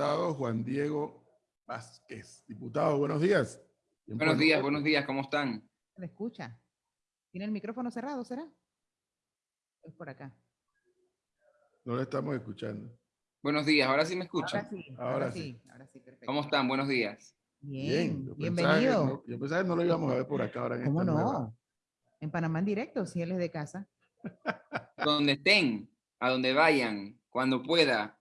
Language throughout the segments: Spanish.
diputado Juan Diego Vázquez. Diputado, buenos días. Buenos días, buenos días, ¿cómo están? ¿Se le escucha? ¿Tiene el micrófono cerrado, será? Es por acá. No le estamos escuchando. Buenos días, ¿ahora sí me escuchan? Ahora sí, Ahora ahora sí. sí, ahora sí, perfecto. ¿Cómo están? Buenos días. Bien, yo pensaba que bienvenido. no- yo pensaba que no lo íbamos a ver por acá ahora en ¿Cómo esta no? nueva- En Panamá en directo, si él es de casa. Donde estén, a donde vayan, cuando pueda,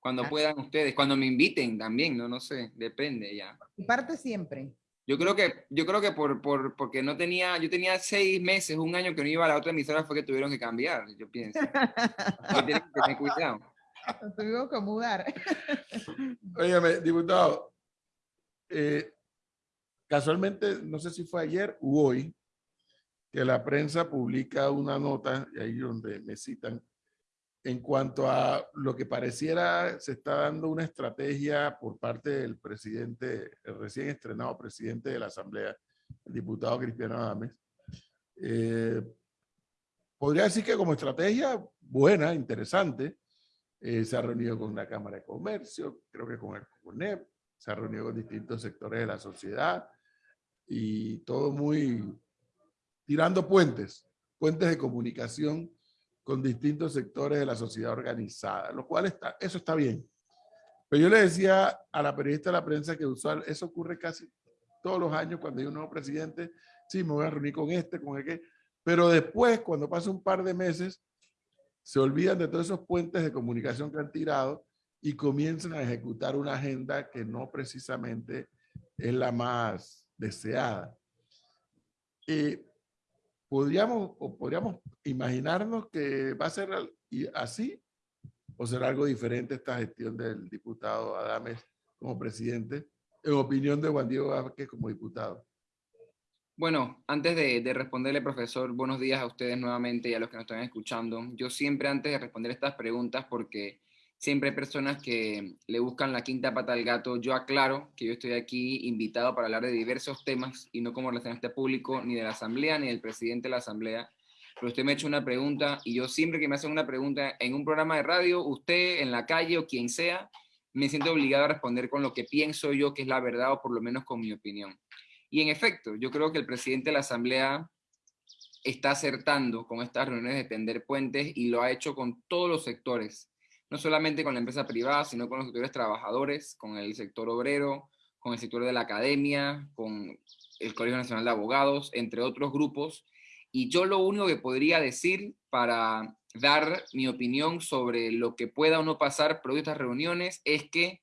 cuando Ah. puedan ustedes, cuando me inviten también, no, no sé, depende ya. Y parte siempre. Yo creo que, yo creo que por, por, porque no tenía, yo tenía seis meses, un año que no iba a la otra emisora fue que tuvieron que cambiar, yo pienso. Tienen que tener cuidado. Nos tuvimos que mudar. Óigame, diputado, eh, casualmente, no sé si fue ayer u hoy, que la prensa publica una nota, y ahí donde me citan, en cuanto a lo que pareciera se está dando una estrategia por parte del presidente, el recién estrenado presidente de la Asamblea, el diputado Cristiano Adames. Eh, podría decir que como estrategia buena, interesante, eh, se ha reunido con la Cámara de Comercio, creo que con el CONEP, se ha reunido con distintos sectores de la sociedad y todo muy tirando puentes, puentes de comunicación con distintos sectores de la sociedad organizada, lo cual está, eso está bien. Pero yo le decía a la periodista de la prensa que usual, eso ocurre casi todos los años cuando hay un nuevo presidente, sí, me voy a reunir con este, con aquel, pero después, cuando pasa un par de meses, se olvidan de todos esos puentes de comunicación que han tirado y comienzan a ejecutar una agenda que no precisamente es la más deseada. Eh, podríamos, o podríamos imaginarnos que va a ser así o será algo diferente esta gestión del diputado Adames como presidente, en opinión de Juan Diego Vázquez como diputado. Bueno, antes de, de responderle, profesor, buenos días a ustedes nuevamente y a los que nos están escuchando. Yo siempre antes de responder estas preguntas, porque siempre hay personas que le buscan la quinta pata al gato, yo aclaro que yo estoy aquí invitado para hablar de diversos temas y no como relacionista público ni de la asamblea ni del presidente de la asamblea. Pero usted me ha hecho una pregunta y yo siempre que me hacen una pregunta en un programa de radio, usted en la calle o quien sea, me siento obligado a responder con lo que pienso yo que es la verdad o por lo menos con mi opinión. Y en efecto, yo creo que el presidente de la Asamblea está acertando con estas reuniones de tender puentes y lo ha hecho con todos los sectores, no solamente con la empresa privada, sino con los sectores trabajadores, con el sector obrero, con el sector de la academia, con el Colegio Nacional de Abogados, entre otros grupos. Y yo lo único que podría decir para dar mi opinión sobre lo que pueda o no pasar de estas reuniones es que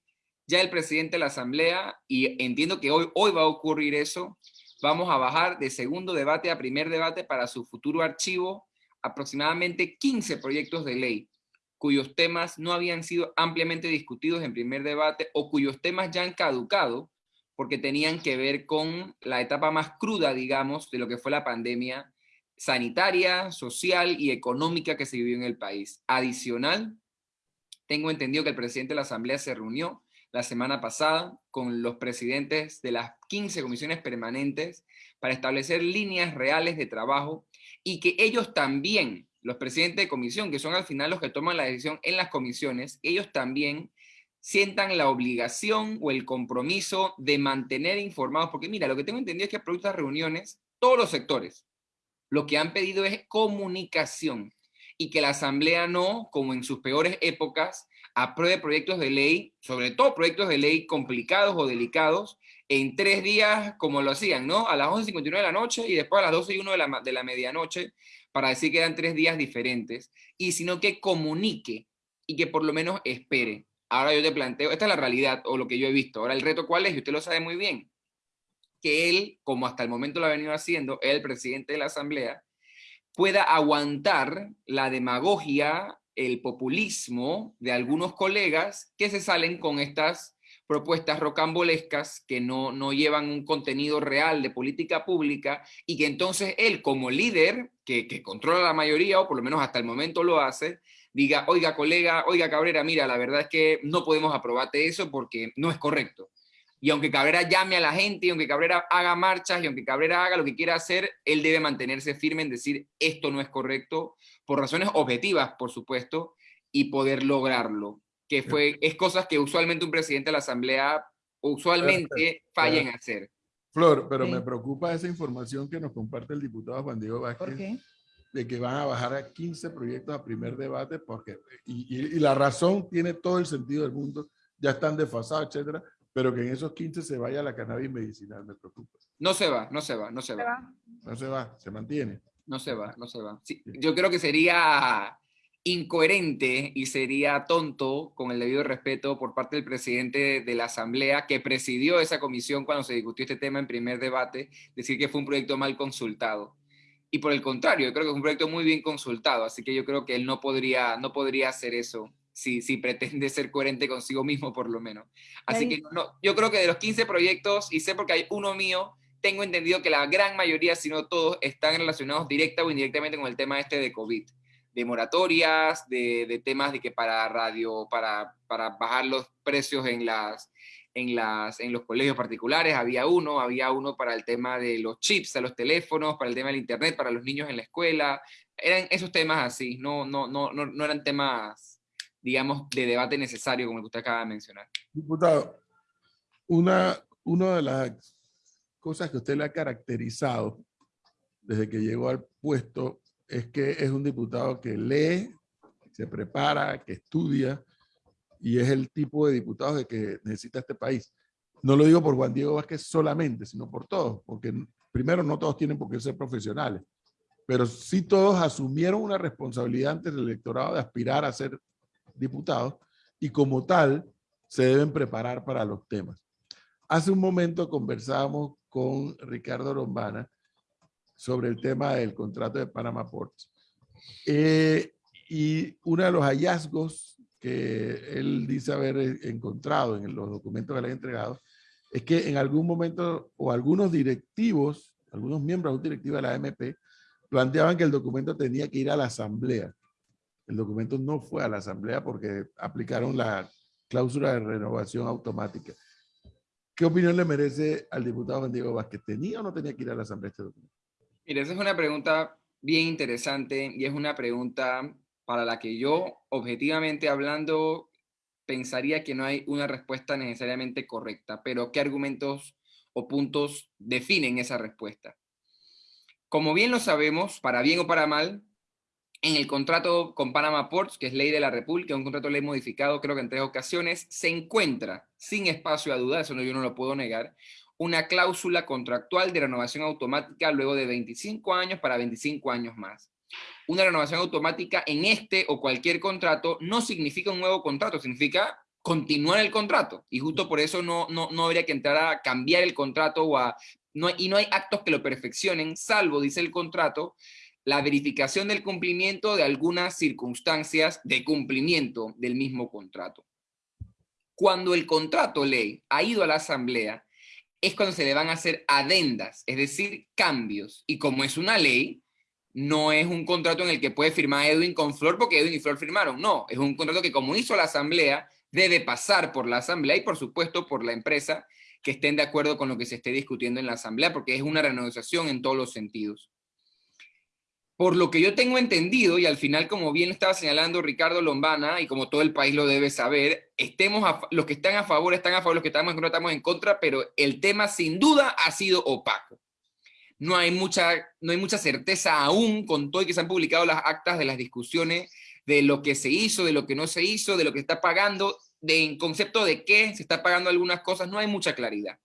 ya el presidente de la Asamblea, y entiendo que hoy, hoy va a ocurrir eso, vamos a bajar de segundo debate a primer debate para su futuro archivo aproximadamente 15 proyectos de ley, cuyos temas no habían sido ampliamente discutidos en primer debate o cuyos temas ya han caducado porque tenían que ver con la etapa más cruda, digamos, de lo que fue la pandemia sanitaria, social y económica que se vivió en el país. Adicional, tengo entendido que el presidente de la Asamblea se reunió la semana pasada con los presidentes de las 15 comisiones permanentes para establecer líneas reales de trabajo y que ellos también, los presidentes de comisión, que son al final los que toman la decisión en las comisiones, ellos también sientan la obligación o el compromiso de mantener informados, porque mira, lo que tengo entendido es que producto de reuniones, todos los sectores, lo que han pedido es comunicación y que la asamblea no, como en sus peores épocas, apruebe proyectos de ley, sobre todo proyectos de ley complicados o delicados, en tres días como lo hacían, ¿no? A las 11.59 de la noche y después a las 12 y 1 de la, de la medianoche, para decir que eran tres días diferentes, y sino que comunique y que por lo menos espere. Ahora yo te planteo, esta es la realidad o lo que yo he visto. Ahora el reto cuál es, y usted lo sabe muy bien, que él, como hasta el momento lo ha venido haciendo, el presidente de la Asamblea, pueda aguantar la demagogia, el populismo de algunos colegas que se salen con estas propuestas rocambolescas que no, no llevan un contenido real de política pública y que entonces él como líder, que, que controla la mayoría o por lo menos hasta el momento lo hace, diga, oiga colega, oiga Cabrera, mira, la verdad es que no podemos aprobarte eso porque no es correcto. Y aunque Cabrera llame a la gente, y aunque Cabrera haga marchas, y aunque Cabrera haga lo que quiera hacer, él debe mantenerse firme en decir esto no es correcto, por razones objetivas, por supuesto, y poder lograrlo. Que fue, es cosas que usualmente un presidente de la Asamblea usualmente falla en hacer. Flor, pero Sí. me preocupa esa información que nos comparte el diputado Juan Diego ¿Por Vázquez qué? de que van a bajar a 15 proyectos a primer debate porque, y, y- y la razón tiene todo el sentido del mundo, ya están desfasados, etcétera, pero que en esos 15 se vaya la cannabis medicinal, me preocupa. No se va, no se va, no se Se va. va. No se va, se mantiene. No se va, no se va. Sí, yo creo que sería incoherente y sería tonto, con el debido respeto, por parte del presidente de la Asamblea, que presidió esa comisión cuando se discutió este tema en primer debate, decir que fue un proyecto mal consultado. Y por el contrario, yo creo que es un proyecto muy bien consultado, así que yo creo que él no podría, no podría hacer eso si, si pretende ser coherente consigo mismo, por lo menos. Así que no, yo creo que de los 15 proyectos, y sé porque hay uno mío, tengo entendido que la gran mayoría, si no todos, están relacionados directa o indirectamente con el tema este de COVID, de moratorias, de, de temas de que para radio, para, para bajar los precios en las en, las, en los colegios particulares, había uno, había uno para el tema de los chips a los teléfonos, para el tema del internet, para los niños en la escuela, eran esos temas así, no, no, no, no, no eran temas, digamos, de debate necesario como el que usted acaba de mencionar. Diputado, una, una de las cosas que usted le ha caracterizado desde que llegó al puesto es que es un diputado que lee, se prepara, que estudia y es el tipo de diputado de que necesita este país. No lo digo por Juan Diego Vázquez solamente, sino por todos, porque primero no todos tienen por qué ser profesionales, pero sí todos asumieron una responsabilidad ante el electorado de aspirar a ser diputados y como tal se deben preparar para los temas. Hace un momento conversábamos con Ricardo Lombana sobre el tema del contrato de Panama Ports. Eh, y uno de los hallazgos que él dice haber encontrado en los documentos que le han entregado es que en algún momento o algunos directivos, algunos miembros de un directivo de la AMP planteaban que el documento tenía que ir a la asamblea. El documento no fue a la asamblea porque aplicaron la cláusula de renovación automática. ¿Qué opinión le merece al diputado Juan Diego Vázquez? ¿Tenía o no tenía que ir a la asamblea este documento? Mire, esa es una pregunta bien interesante y es una pregunta para la que yo, objetivamente hablando, pensaría que no hay una respuesta necesariamente correcta, pero ¿qué argumentos o puntos definen esa respuesta? Como bien lo sabemos, para bien o para mal, en el contrato con Panama Ports, que es ley de la República, un contrato ley modificado creo que en tres ocasiones, se encuentra, sin espacio a duda, eso yo no lo puedo negar, una cláusula contractual de renovación automática luego de 25 años para 25 años más. Una renovación automática en este o cualquier contrato no significa un nuevo contrato, significa continuar el contrato. Y justo por eso no, no, no habría que entrar a cambiar el contrato o a, no, y no hay actos que lo perfeccionen, salvo, dice el contrato, la verificación del cumplimiento de algunas circunstancias de cumplimiento del mismo contrato. Cuando el contrato ley ha ido a la asamblea, es cuando se le van a hacer adendas, es decir, cambios. Y como es una ley, no es un contrato en el que puede firmar Edwin con Flor porque Edwin y Flor firmaron. No, es un contrato que como hizo la asamblea, debe pasar por la asamblea y por supuesto por la empresa que estén de acuerdo con lo que se esté discutiendo en la asamblea, porque es una renegociación en todos los sentidos. Por lo que yo tengo entendido, y al final, como bien estaba señalando Ricardo Lombana, y como todo el país lo debe saber, estemos a, los que están a favor están a favor, los que estamos en contra estamos en contra, pero el tema sin duda ha sido opaco. No hay mucha, no hay mucha certeza aún con todo y que se han publicado las actas de las discusiones de lo que se hizo, de lo que no se hizo, de lo que está pagando, de en concepto de qué se está pagando algunas cosas, no hay mucha claridad.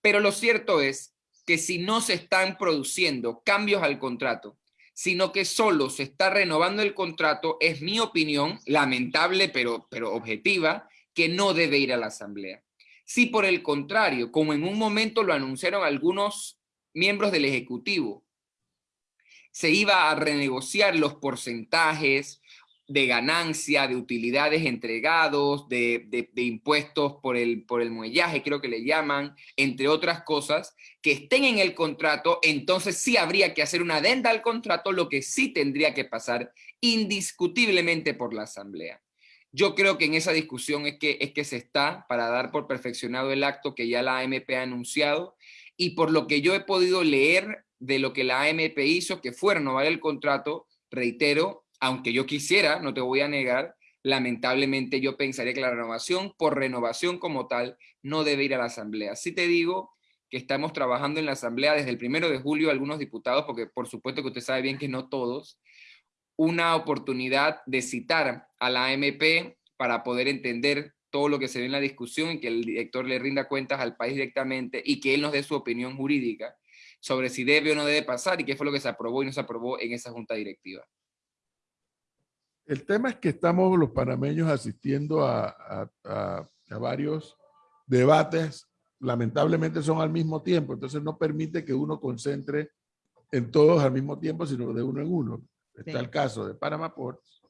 Pero lo cierto es que si no se están produciendo cambios al contrato, sino que solo se está renovando el contrato, es mi opinión, lamentable pero, pero objetiva, que no debe ir a la asamblea. Si por el contrario, como en un momento lo anunciaron algunos miembros del Ejecutivo, se iba a renegociar los porcentajes de ganancia, de utilidades entregados, de, de, impuestos por el, por el muellaje, creo que le llaman, entre otras cosas, que estén en el contrato, entonces sí habría que hacer una adenda al contrato, lo que sí tendría que pasar indiscutiblemente por la Asamblea. Yo creo que en esa discusión es que, es que se está para dar por perfeccionado el acto que ya la AMP ha anunciado y por lo que yo he podido leer de lo que la AMP hizo, que fue renovar el contrato, reitero, aunque yo quisiera, no te voy a negar, lamentablemente yo pensaría que la renovación, por renovación como tal, no debe ir a la Asamblea. Sí te digo que estamos trabajando en la Asamblea desde el primero de julio, algunos diputados, porque por supuesto que usted sabe bien que no todos, una oportunidad de citar a la AMP para poder entender todo lo que se ve en la discusión y que el director le rinda cuentas al país directamente y que él nos dé su opinión jurídica sobre si debe o no debe pasar y qué fue lo que se aprobó y no se aprobó en esa junta directiva. El tema es que estamos los panameños asistiendo a, varios debates, lamentablemente son al mismo tiempo, entonces no permite que uno concentre en todos al mismo tiempo, sino de uno en uno. Está el caso de Panama Ports,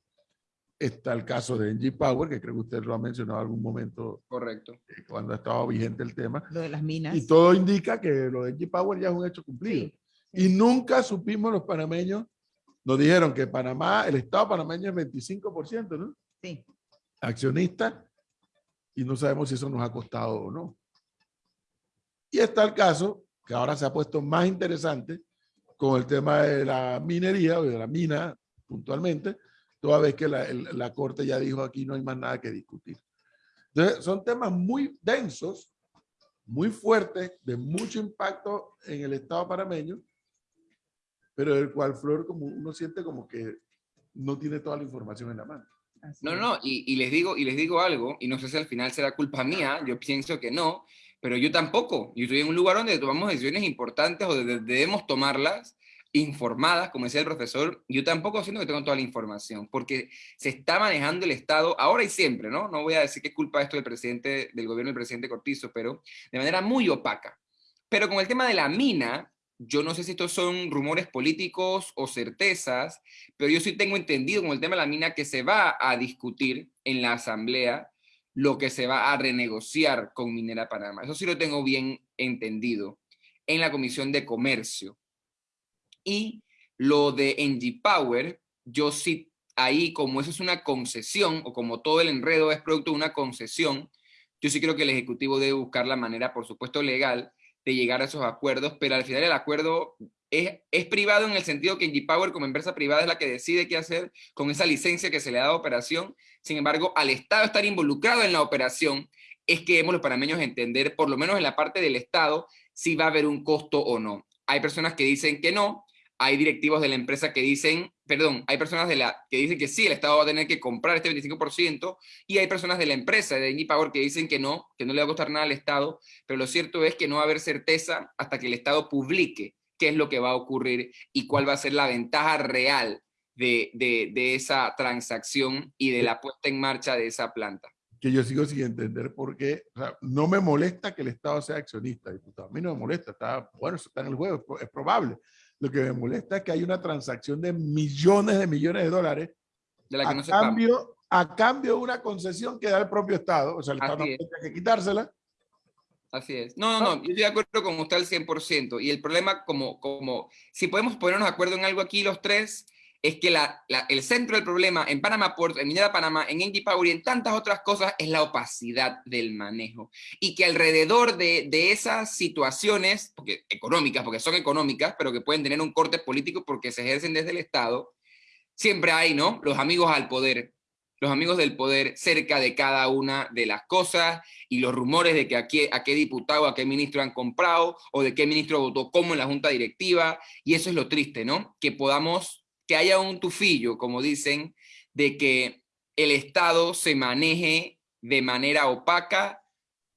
está el caso de NG Power, que creo que usted lo ha mencionado en algún momento. Correcto. Eh, cuando ha estado vigente el tema. Lo de las minas. Y todo indica que lo de NG Power ya es un hecho cumplido. Y nunca supimos los panameños nos dijeron que Panamá, el Estado panameño es 25%, ¿no? Sí. Accionista, y no sabemos si eso nos ha costado o no. Y está el caso, que ahora se ha puesto más interesante, con el tema de la minería o de la mina, puntualmente, toda vez que la, la Corte ya dijo aquí no hay más nada que discutir. Entonces, son temas muy densos, muy fuertes, de mucho impacto en el Estado panameño, pero el cual Flor como uno siente como que no tiene toda la información en la mano. no, no, y, y, les digo, y les digo algo, y no sé si al final será culpa mía, yo pienso que no, pero yo tampoco. Yo estoy en un lugar donde tomamos decisiones importantes o debemos tomarlas informadas, como decía el profesor, yo tampoco siento que tengo toda la información, porque se está manejando el Estado ahora y siempre, ¿no? No voy a decir que es culpa esto del presidente, del gobierno del presidente Cortizo, pero de manera muy opaca. Pero con el tema de la mina, yo no sé si estos son rumores políticos o certezas, pero yo sí tengo entendido con el tema de la mina que se va a discutir en la asamblea lo que se va a renegociar con Minera Panamá. Eso sí lo tengo bien entendido en la Comisión de Comercio. Y lo de NG Power, yo sí, ahí como eso es una concesión, o como todo el enredo es producto de una concesión, yo sí creo que el Ejecutivo debe buscar la manera, por supuesto, legal de llegar a esos acuerdos, pero al final el acuerdo es, es privado en el sentido que G-Power como empresa privada es la que decide qué hacer con esa licencia que se le da a operación. Sin embargo, al Estado estar involucrado en la operación, es que hemos los panameños entender, por lo menos en la parte del Estado, si va a haber un costo o no. Hay personas que dicen que no, hay directivos de la empresa que dicen, perdón, hay personas de la, que dicen que sí, el Estado va a tener que comprar este 25%, y hay personas de la empresa, de Power, que dicen que no, que no le va a costar nada al Estado, pero lo cierto es que no va a haber certeza hasta que el Estado publique qué es lo que va a ocurrir y cuál va a ser la ventaja real de, de, esa transacción y de la puesta en marcha de esa planta. Que yo sigo sin entender por qué, o sea, no me molesta que el Estado sea accionista, diputado, a mí no me molesta, está, bueno, está en el juego, es probable, lo que me molesta es que hay una transacción de millones de millones de dólares de la que a, cambio, a cambio de una concesión que da el propio Estado. O sea, el Estado no tiene que quitársela. Así es. No, no, no, yo estoy de acuerdo con usted al 100%. Y el problema, como, como si podemos ponernos de acuerdo en algo aquí los tres, es que el centro del problema en Panamá Port, en Minera Panamá, en Engie Power y en tantas otras cosas es la opacidad del manejo. Y que alrededor de, de, esas situaciones, porque, económicas, porque son económicas, pero que pueden tener un corte político porque se ejercen desde el Estado, siempre hay, ¿no? Los amigos al poder, los amigos del poder cerca de cada una de las cosas y los rumores de que a qué, a qué diputado, a qué ministro han comprado o de qué ministro votó cómo en la junta directiva. Y eso es lo triste, ¿no? Que podamos que haya un tufillo, como dicen, de que el Estado se maneje de manera opaca,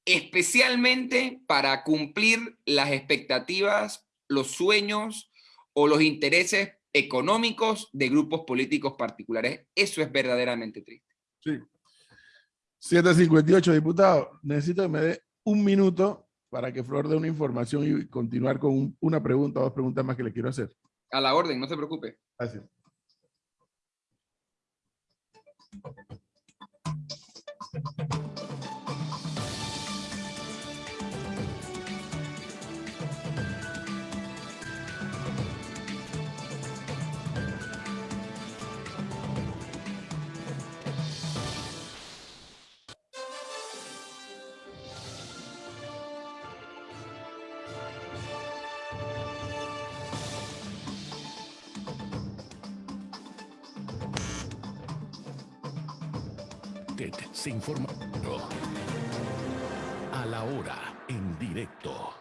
especialmente para cumplir las expectativas, los sueños o los intereses económicos de grupos políticos particulares. Eso es verdaderamente triste. Sí. 758, diputado. Necesito que me dé un minuto para que Flor dé una información y continuar con una pregunta o dos preguntas más que le quiero hacer. A la orden, no se preocupe. Gracias. Se informa a la hora en directo.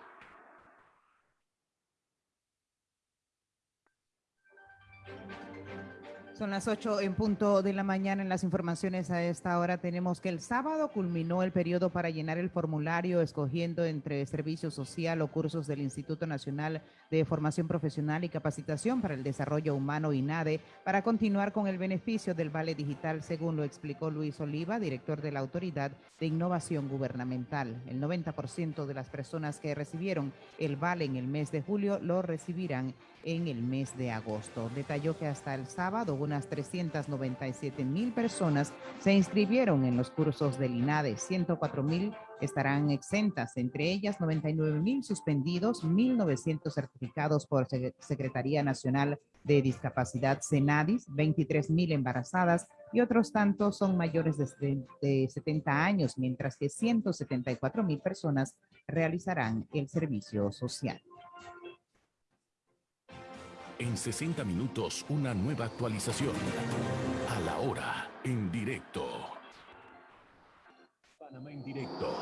Son las 8 en punto de la mañana en las informaciones a esta hora. Tenemos que el sábado culminó el periodo para llenar el formulario escogiendo entre servicio social o cursos del Instituto Nacional de Formación Profesional y Capacitación para el Desarrollo Humano INADE para continuar con el beneficio del Vale Digital, según lo explicó Luis Oliva, director de la Autoridad de Innovación Gubernamental. El 90% de las personas que recibieron el Vale en el mes de julio lo recibirán en el mes de agosto. Detalló que hasta el sábado unas 397 mil personas se inscribieron en los cursos del INADE, 104 mil estarán exentas, entre ellas 99 mil suspendidos, 1.900 certificados por Secretaría Nacional de Discapacidad Senadis, 23 mil embarazadas y otros tantos son mayores de, de 70 años, mientras que 174 mil personas realizarán el servicio social. En 60 minutos, una nueva actualización. A la hora, en directo. Panamá en directo.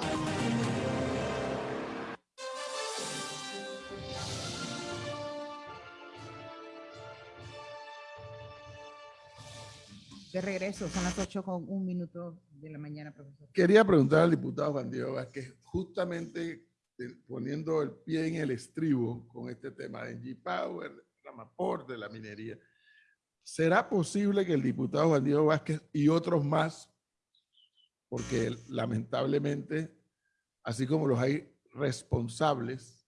De regreso, son las 8 con un minuto de la mañana, profesor. Quería preguntar al diputado Juan Diego Vázquez, justamente eh, poniendo el pie en el estribo con este tema de G-Power, Ramaport, de la minería. ¿Será posible que el diputado Juan Diego Vázquez y otros más, porque lamentablemente, así como los hay responsables,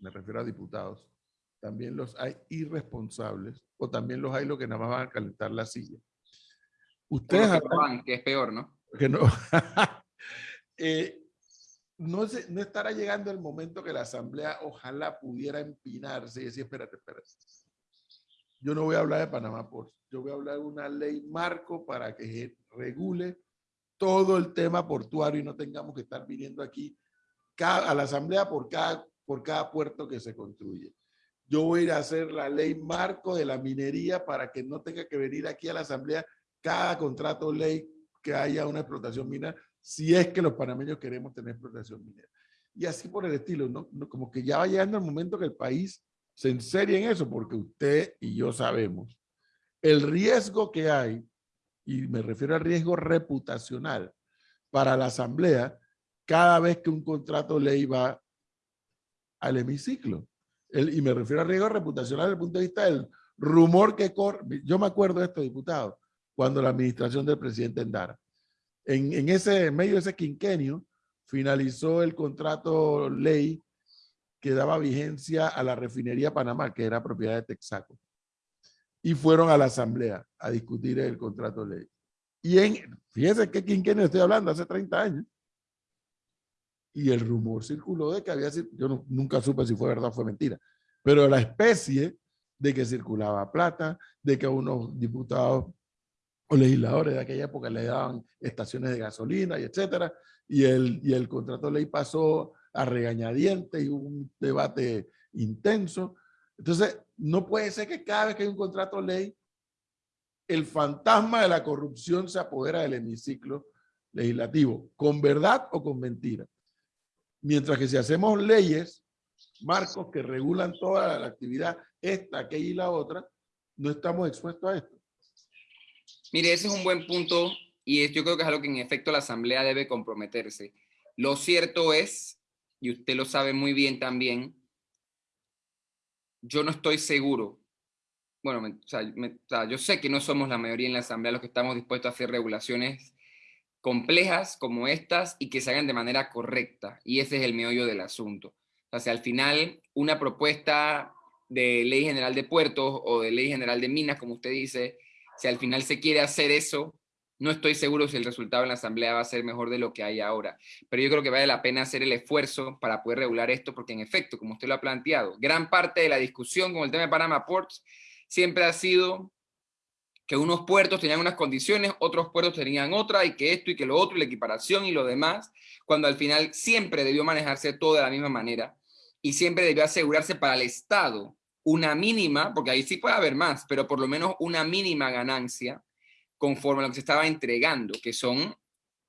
me refiero a diputados, también los hay irresponsables, o también los hay los que nada más van a calentar la silla. Ustedes que, que es peor, ¿no? Que no. eh, no, no estará llegando el momento que la Asamblea ojalá pudiera empinarse y decir, espérate, espérate. Yo no voy a hablar de Panamá por yo voy a hablar de una ley marco para que regule todo el tema portuario y no tengamos que estar viniendo aquí a la Asamblea por cada, por cada puerto que se construye. Yo voy a ir a hacer la ley marco de la minería para que no tenga que venir aquí a la Asamblea cada contrato ley que haya una explotación minera si es que los panameños queremos tener explotación minera. Y así por el estilo, ¿no? Como que ya va llegando el momento que el país se enserie en eso, porque usted y yo sabemos el riesgo que hay, y me refiero al riesgo reputacional para la asamblea, cada vez que un contrato ley va al hemiciclo. El, y me refiero al riesgo reputacional desde el punto de vista del rumor que corre. Yo me acuerdo de esto, diputado, cuando la administración del presidente Endara en, ese medio de ese quinquenio finalizó el contrato ley que daba vigencia a la refinería Panamá, que era propiedad de Texaco. Y fueron a la asamblea a discutir el contrato ley. Y en, fíjense qué quinquenio estoy hablando, hace 30 años. Y el rumor circuló de que había, yo nunca supe si fue verdad o fue mentira, pero la especie de que circulaba plata, de que unos diputados o legisladores de aquella época le daban estaciones de gasolina y etcétera, y el, y el contrato de ley pasó a regañadientes y hubo un debate intenso. Entonces, no puede ser que cada vez que hay un contrato de ley, el fantasma de la corrupción se apodera del hemiciclo legislativo, con verdad o con mentira. Mientras que si hacemos leyes, marcos que regulan toda la actividad, esta, aquella y la otra, no estamos expuestos a esto. Mire, ese es un buen punto y yo creo que es algo que en efecto la Asamblea debe comprometerse. Lo cierto es, y usted lo sabe muy bien también, yo no estoy seguro, bueno, o sea, yo sé que no somos la mayoría en la Asamblea los que estamos dispuestos a hacer regulaciones complejas como estas y que se hagan de manera correcta, y ese es el meollo del asunto. O sea, al final, una propuesta de ley general de puertos o de ley general de minas, como usted dice, si al final se quiere hacer eso, no estoy seguro si el resultado en la asamblea va a ser mejor de lo que hay ahora. Pero yo creo que vale la pena hacer el esfuerzo para poder regular esto, porque en efecto, como usted lo ha planteado, gran parte de la discusión con el tema de Panama Ports siempre ha sido que unos puertos tenían unas condiciones, otros puertos tenían otra, y que esto y que lo otro, y la equiparación y lo demás, cuando al final siempre debió manejarse todo de la misma manera, y siempre debió asegurarse para el Estado una mínima, porque ahí sí puede haber más, pero por lo menos una mínima ganancia conforme a lo que se estaba entregando, que son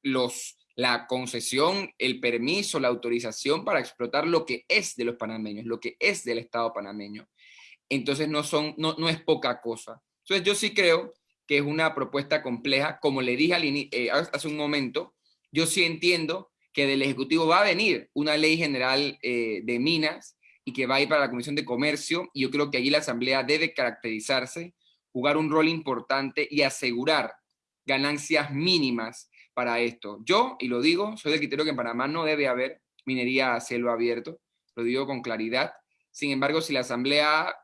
los, la concesión, el permiso, la autorización para explotar lo que es de los panameños, lo que es del Estado panameño. Entonces no, son, no, no es poca cosa. Entonces yo sí creo que es una propuesta compleja. Como le dije al eh, hace un momento, yo sí entiendo que del Ejecutivo va a venir una ley general eh, de minas y que va a ir para la Comisión de Comercio, y yo creo que allí la Asamblea debe caracterizarse, jugar un rol importante y asegurar ganancias mínimas para esto. Yo, y lo digo, soy del criterio que en Panamá no debe haber minería a cielo abierto, lo digo con claridad. Sin embargo, si la Asamblea,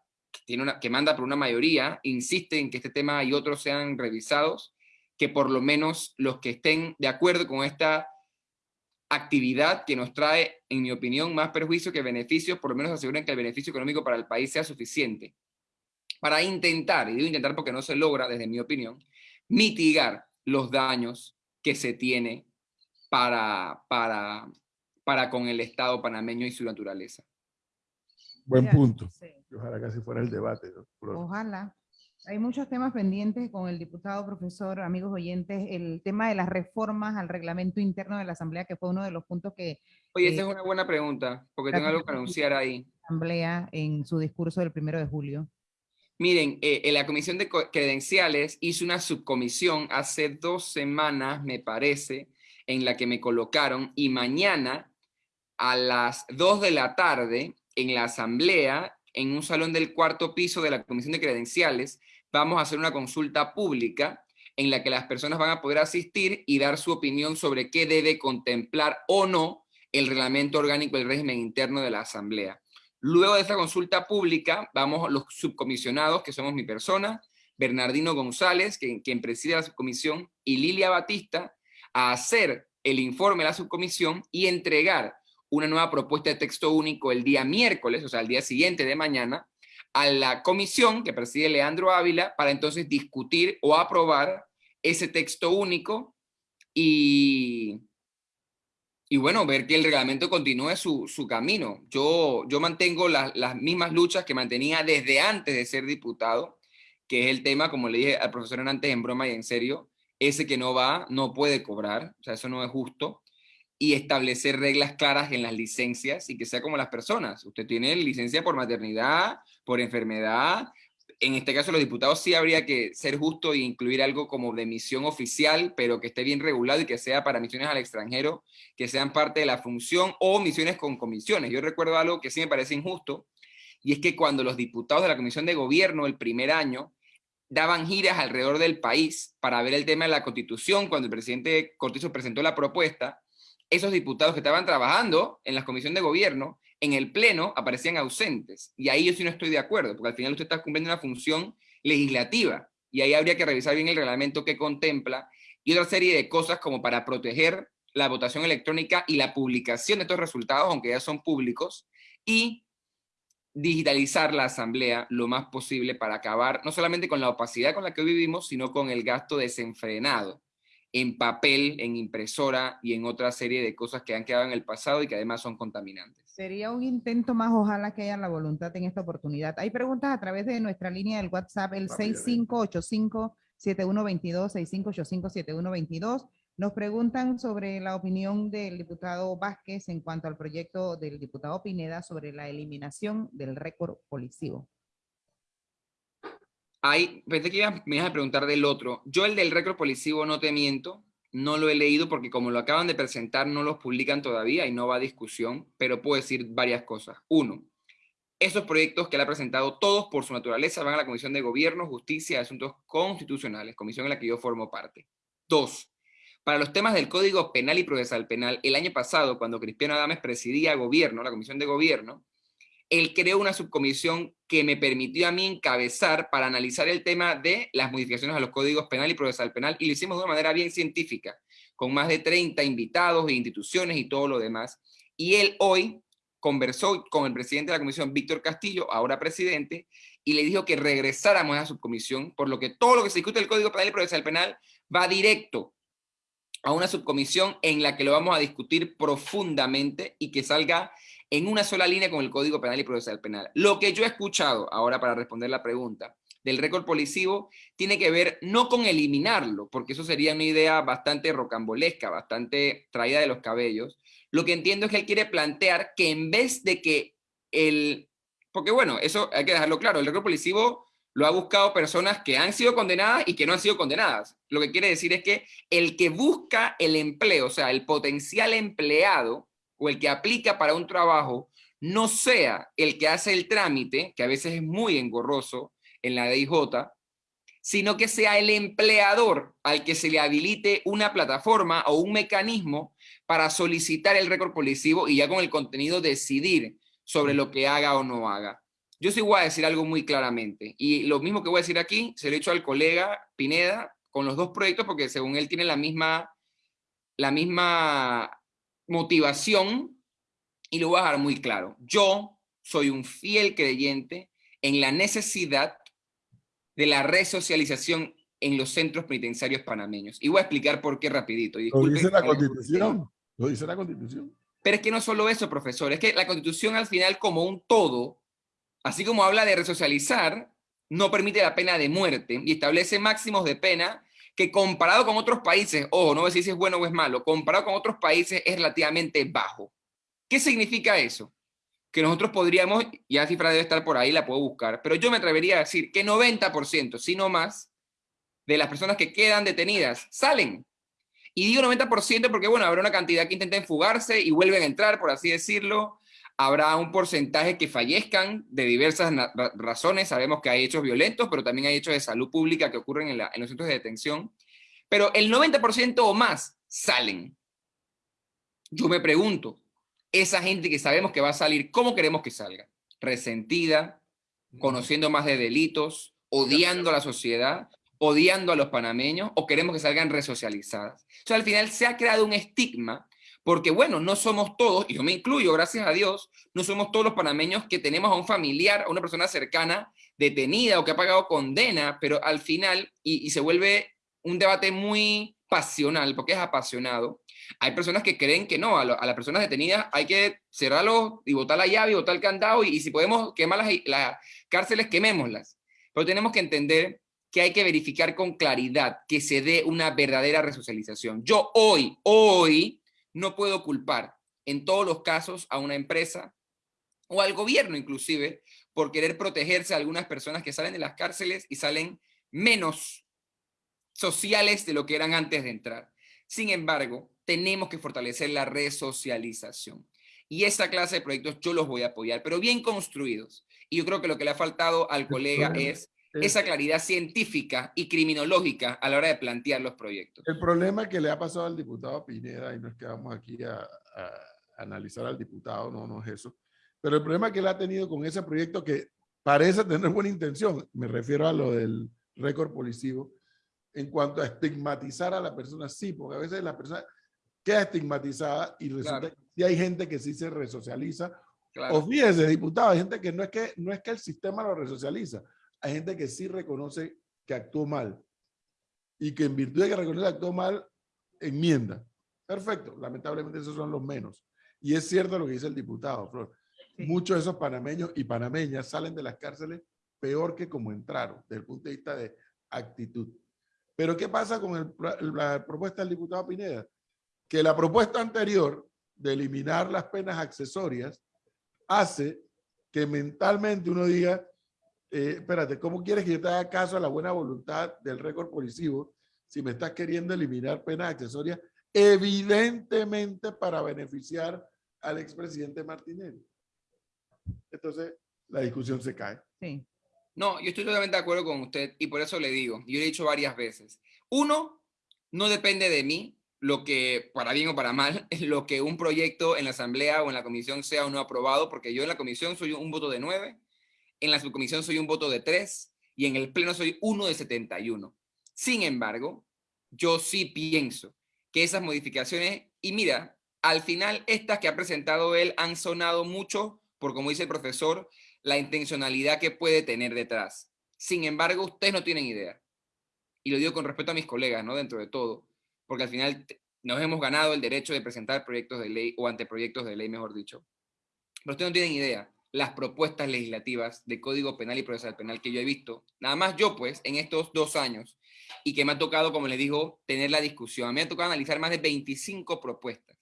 tiene una, que manda por una mayoría, insiste en que este tema y otros sean revisados, que por lo menos los que estén de acuerdo con esta actividad que nos trae, en mi opinión, más perjuicio que beneficios, por lo menos aseguren que el beneficio económico para el país sea suficiente para intentar, y digo intentar porque no se logra, desde mi opinión, mitigar los daños que se tiene para, para, para con el Estado panameño y su naturaleza. Buen punto. Ojalá que así fuera el debate. Ojalá. Hay muchos temas pendientes con el diputado, profesor, amigos oyentes, el tema de las reformas al reglamento interno de la Asamblea, que fue uno de los puntos que... Oye, esa es una buena pregunta, porque tengo algo que anunciar ahí. Asamblea en su discurso del primero de julio. Miren, eh, en la Comisión de Credenciales hizo una subcomisión hace dos semanas, me parece, en la que me colocaron, y mañana a las dos de la tarde, en la Asamblea, en un salón del cuarto piso de la Comisión de Credenciales, vamos a hacer una consulta pública en la que las personas van a poder asistir y dar su opinión sobre qué debe contemplar o no el reglamento orgánico del régimen interno de la Asamblea. Luego de esta consulta pública, vamos los subcomisionados, que somos mi persona, Bernardino González, quien preside la subcomisión, y Lilia Batista, a hacer el informe de la subcomisión y entregar una nueva propuesta de texto único el día miércoles, o sea, el día siguiente de mañana, a la comisión que preside Leandro Ávila para entonces discutir o aprobar ese texto único y, y bueno, ver que el reglamento continúe su, camino. Yo, yo mantengo las mismas luchas que mantenía desde antes de ser diputado, que es el tema, como le dije al profesor antes en broma y en serio, ese que no va no puede cobrar, o sea, eso no es justo, y establecer reglas claras en las licencias y que sea como las personas. Usted tiene licencia por maternidad, por enfermedad, en este caso los diputados sí habría que ser justo e incluir algo como de misión oficial, pero que esté bien regulado y que sea para misiones al extranjero, que sean parte de la función o misiones con comisiones. Yo recuerdo algo que sí me parece injusto, y es que cuando los diputados de la Comisión de Gobierno el primer año daban giras alrededor del país para ver el tema de la Constitución, cuando el presidente Cortizo presentó la propuesta, esos diputados que estaban trabajando en la Comisión de Gobierno en el Pleno aparecían ausentes. Y ahí yo sí no estoy de acuerdo, porque al final usted está cumpliendo una función legislativa y ahí habría que revisar bien el reglamento que contempla y otra serie de cosas como para proteger la votación electrónica y la publicación de estos resultados, aunque ya son públicos, y digitalizar la asamblea lo más posible para acabar no solamente con la opacidad con la que vivimos, sino con el gasto desenfrenado en papel, en impresora y en otra serie de cosas que han quedado en el pasado y que además son contaminantes. Sería un intento más, ojalá que haya la voluntad en esta oportunidad. Hay preguntas a través de nuestra línea del WhatsApp, el 6585-7122, 6585-7122. Nos preguntan sobre la opinión del diputado Vázquez en cuanto al proyecto del diputado Pineda sobre la eliminación del récord policivo. Hay, pensé que me ibas a preguntar del otro. Yo el del récord policivo no te miento, no lo he leído porque como lo acaban de presentar no los publican todavía y no va a discusión, pero puedo decir varias cosas. Uno, esos proyectos que él ha presentado, todos por su naturaleza, van a la Comisión de Gobierno, Justicia y Asuntos Constitucionales, comisión en la que yo formo parte. Dos, para los temas del Código Penal y Procesal Penal, el año pasado, cuando Cristiano Adames presidía Gobierno, la Comisión de Gobierno, él creó una subcomisión que me permitió a mí encabezar para analizar el tema de las modificaciones a los códigos penal y procesal penal, y lo hicimos de una manera bien científica, con más de 30 invitados e instituciones y todo lo demás. Y él hoy conversó con el presidente de la comisión, Víctor Castillo, ahora presidente, y le dijo que regresáramos a la subcomisión, por lo que todo lo que se discute del Código Penal y Procesal Penal va directo a una subcomisión en la que lo vamos a discutir profundamente y que salga en una sola línea con el Código Penal y Procesal Penal. Lo que yo he escuchado, ahora para responder la pregunta, del récord policivo tiene que ver no con eliminarlo, porque eso sería una idea bastante rocambolesca, bastante traída de los cabellos. Lo que entiendo es que él quiere plantear que en vez de que el... Porque bueno, eso hay que dejarlo claro, el récord policivo lo ha buscado personas que han sido condenadas y que no han sido condenadas. Lo que quiere decir es que el que busca el empleo, o sea, el potencial empleado o el que aplica para un trabajo, no sea el que hace el trámite, que a veces es muy engorroso en la DIJ, sino que sea el empleador al que se le habilite una plataforma o un mecanismo para solicitar el récord policivo y ya con el contenido decidir sobre lo que haga o no haga. Yo sí voy a decir algo muy claramente, y lo mismo que voy a decir aquí, se lo he hecho al colega Pineda con los dos proyectos, porque según él tiene la misma, la misma motivación y lo voy a dejar muy claro. Yo soy un fiel creyente en la necesidad de la resocialización en los centros penitenciarios panameños. Y voy a explicar por qué rapidito. lo dice la Constitución. Lo dice la Constitución. Pero es que no solo eso, profesor. Es que la Constitución al final como un todo, así como habla de resocializar, no permite la pena de muerte y establece máximos de pena que comparado con otros países, ojo, no voy a si es bueno o es malo, comparado con otros países es relativamente bajo. ¿Qué significa eso? Que nosotros podríamos, ya la cifra debe estar por ahí, la puedo buscar, pero yo me atrevería a decir que 90%, si no más, de las personas que quedan detenidas salen. Y digo 90% porque, bueno, habrá una cantidad que intenten fugarse y vuelven a entrar, por así decirlo. Habrá un porcentaje que fallezcan de diversas razones. Sabemos que hay hechos violentos, pero también hay hechos de salud pública que ocurren en, en los centros de detención. Pero el 90% o más salen. Yo me pregunto, esa gente que sabemos que va a salir, ¿cómo queremos que salga? Resentida, conociendo más de delitos, odiando a la sociedad, odiando a los panameños, o queremos que salgan resocializadas. O sea, al final se ha creado un estigma, porque bueno, no somos todos, y yo me incluyo, gracias a Dios, no somos todos los panameños que tenemos a un familiar, a una persona cercana, detenida o que ha pagado condena, pero al final, y, y se vuelve un debate muy pasional, porque es apasionado, hay personas que creen que no, a, las personas detenidas hay que cerrarlo y botar la llave y botar el candado y, si podemos quemar las, las cárceles, quemémoslas. Pero tenemos que entender que hay que verificar con claridad que se dé una verdadera resocialización. Yo hoy, hoy, no puedo culpar en todos los casos a una empresa o al gobierno inclusive por querer protegerse a algunas personas que salen de las cárceles y salen menos sociales de lo que eran antes de entrar. Sin embargo, tenemos que fortalecer la resocialización. Y esa clase de proyectos yo los voy a apoyar, pero bien construidos. Y yo creo que lo que le ha faltado al colega es esa claridad científica y criminológica a la hora de plantear los proyectos. El problema que le ha pasado al diputado Pineda, y no es que vamos aquí a, a analizar al diputado, no, no es eso, pero el problema que él ha tenido con ese proyecto que parece tener buena intención, me refiero a lo del récord policivo, en cuanto a estigmatizar a la persona, sí, porque a veces la persona, queda estigmatizada y resulta que hay gente que sí se resocializa. O fíjese, diputado, hay gente que no es que no es que el sistema lo resocializa, hay gente que sí reconoce que actuó mal y que en virtud de que reconoce que actuó mal, enmienda. Perfecto, lamentablemente esos son los menos. Y es cierto lo que dice el diputado, Flor. Muchos de esos panameños y panameñas salen de las cárceles peor que como entraron, desde el punto de vista de actitud. Pero ¿qué pasa con la propuesta del diputado Pineda? que la propuesta anterior de eliminar las penas accesorias hace que mentalmente uno diga, eh, espérate, ¿cómo quieres que yo te haga caso a la buena voluntad del récord policivo si me estás queriendo eliminar penas accesorias evidentemente para beneficiar al expresidente Martinelli? Entonces, la discusión se cae. Sí. No, yo estoy totalmente de acuerdo con usted y por eso le digo, yo le he dicho varias veces, uno, no depende de mí lo que, para bien o para mal, es lo que un proyecto en la asamblea o en la comisión sea o no aprobado, porque yo en la comisión soy un voto de nueve, en la subcomisión soy un voto de tres y en el pleno soy uno de 71. Sin embargo, yo sí pienso que esas modificaciones, y mira, al final estas que ha presentado él han sonado mucho por, como dice el profesor, la intencionalidad que puede tener detrás. Sin embargo, ustedes no tienen idea. Y lo digo con respeto a mis colegas, ¿no? Dentro de todo porque al final nos hemos ganado el derecho de presentar proyectos de ley o anteproyectos de ley, mejor dicho. Pero ustedes no tienen idea las propuestas legislativas de Código Penal y Procesal Penal que yo he visto, nada más yo pues, en estos dos años, y que me ha tocado, como les digo, tener la discusión. A mí me ha tocado analizar más de 25 propuestas.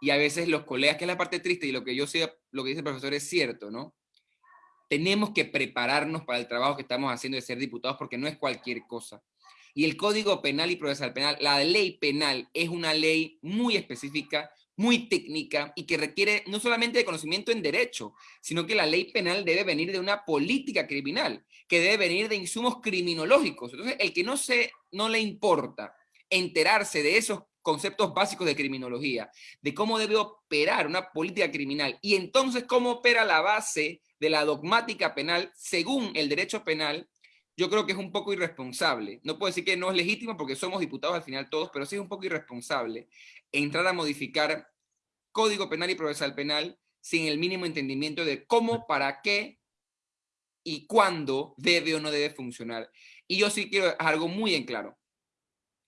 Y a veces los colegas, que es la parte triste, y lo que yo sé, lo que dice el profesor es cierto, ¿no? Tenemos que prepararnos para el trabajo que estamos haciendo de ser diputados porque no es cualquier cosa. Y el Código Penal y Procesal Penal, la ley penal es una ley muy específica, muy técnica y que requiere no solamente de conocimiento en derecho, sino que la ley penal debe venir de una política criminal, que debe venir de insumos criminológicos. Entonces, el que no, se, no le importa enterarse de esos conceptos básicos de criminología, de cómo debe operar una política criminal y entonces cómo opera la base de la dogmática penal según el derecho penal, yo creo que es un poco irresponsable. No puedo decir que no es legítimo porque somos diputados al final todos, pero sí es un poco irresponsable entrar a modificar código penal y procesal penal sin el mínimo entendimiento de cómo, para qué y cuándo debe o no debe funcionar. Y yo sí quiero algo muy en claro.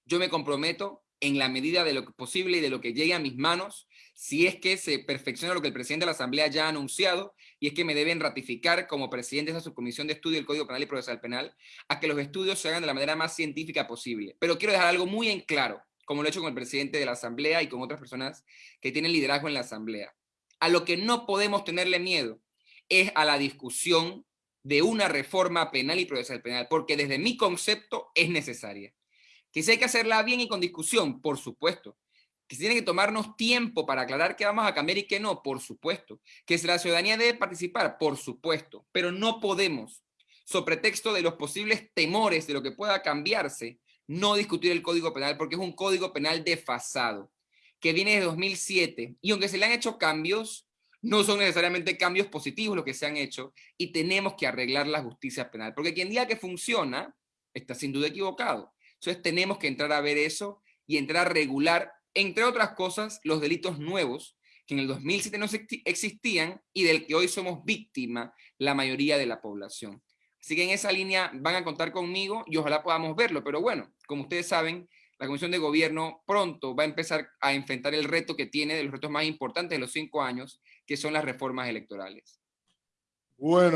Yo me comprometo en la medida de lo posible y de lo que llegue a mis manos, si es que se perfecciona lo que el presidente de la Asamblea ya ha anunciado, y es que me deben ratificar como presidente de esa subcomisión de estudio del Código Penal y Procesal Penal, a que los estudios se hagan de la manera más científica posible. Pero quiero dejar algo muy en claro como lo he hecho con el presidente de la Asamblea y con otras personas que tienen liderazgo en la Asamblea. A lo que no podemos tenerle miedo es a la discusión de una reforma penal y procesal penal, porque desde mi concepto es necesaria. Que si hay que hacerla bien y con discusión, por supuesto. Que tiene que tomarnos tiempo para aclarar qué vamos a cambiar y qué no, por supuesto. Que la ciudadanía debe participar, por supuesto. Pero no podemos, sobre pretexto de los posibles temores de lo que pueda cambiarse, no discutir el Código Penal porque es un Código Penal desfasado, que viene de 2007, y aunque se le han hecho cambios, no son necesariamente cambios positivos los que se han hecho, y tenemos que arreglar la justicia penal, porque quien diga que funciona, está sin duda equivocado. Entonces tenemos que entrar a ver eso y entrar a regular, entre otras cosas, los delitos nuevos que en el 2007 no existían y del que hoy somos víctima la mayoría de la población. Así que en esa línea van a contar conmigo y ojalá podamos verlo. Pero bueno, como ustedes saben, la Comisión de Gobierno pronto va a empezar a enfrentar el reto que tiene de los retos más importantes de los cinco años, que son las reformas electorales. Bueno.